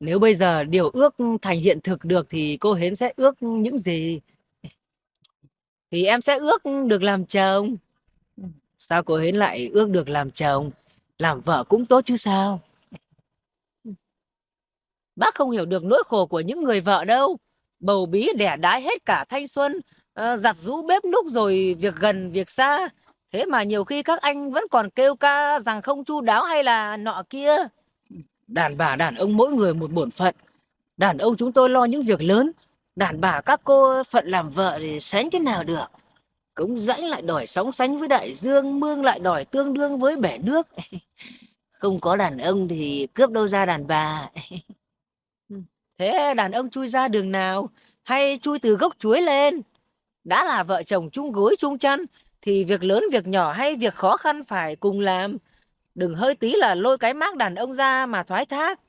Nếu bây giờ điều ước thành hiện thực được thì cô Hến sẽ ước những gì? Thì em sẽ ước được làm chồng. Sao cô Hến lại ước được làm chồng? Làm vợ cũng tốt chứ sao? Bác không hiểu được nỗi khổ của những người vợ đâu. Bầu bí đẻ đái hết cả thanh xuân, ờ, giặt rũ bếp núc rồi việc gần việc xa. Thế mà nhiều khi các anh vẫn còn kêu ca rằng không chu đáo hay là nọ kia. Đàn bà đàn ông mỗi người một bổn phận. Đàn ông chúng tôi lo những việc lớn. Đàn bà các cô phận làm vợ thì sánh thế nào được. Cống rãnh lại đòi sóng sánh với đại dương, mương lại đòi tương đương với bể nước. Không có đàn ông thì cướp đâu ra đàn bà. Thế đàn ông chui ra đường nào? Hay chui từ gốc chuối lên? Đã là vợ chồng chung gối chung chăn, thì việc lớn việc nhỏ hay việc khó khăn phải cùng làm. Đừng hơi tí là lôi cái mác đàn ông ra mà thoái thác.